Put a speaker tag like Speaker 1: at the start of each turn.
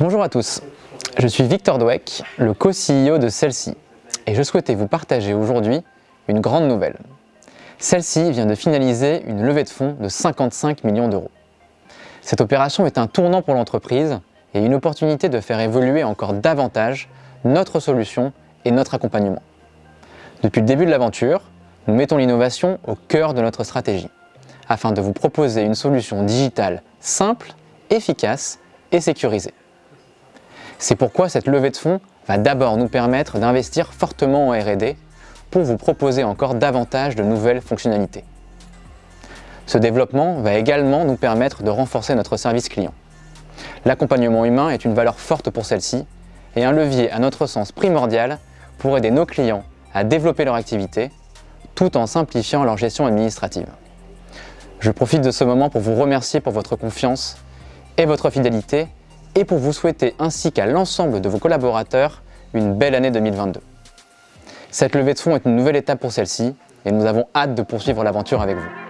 Speaker 1: Bonjour à tous, je suis Victor Dweck, le co-CEO de Celle-ci et je souhaitais vous partager aujourd'hui une grande nouvelle. Celle-ci vient de finaliser une levée de fonds de 55 millions d'euros. Cette opération est un tournant pour l'entreprise et une opportunité de faire évoluer encore davantage notre solution et notre accompagnement. Depuis le début de l'aventure, nous mettons l'innovation au cœur de notre stratégie afin de vous proposer une solution digitale simple, efficace et sécurisée. C'est pourquoi cette levée de fonds va d'abord nous permettre d'investir fortement en R&D pour vous proposer encore davantage de nouvelles fonctionnalités. Ce développement va également nous permettre de renforcer notre service client. L'accompagnement humain est une valeur forte pour celle-ci et un levier à notre sens primordial pour aider nos clients à développer leur activité tout en simplifiant leur gestion administrative. Je profite de ce moment pour vous remercier pour votre confiance et votre fidélité et pour vous souhaiter ainsi qu'à l'ensemble de vos collaborateurs une belle année 2022. Cette levée de fonds est une nouvelle étape pour celle-ci et nous avons hâte de poursuivre l'aventure avec vous.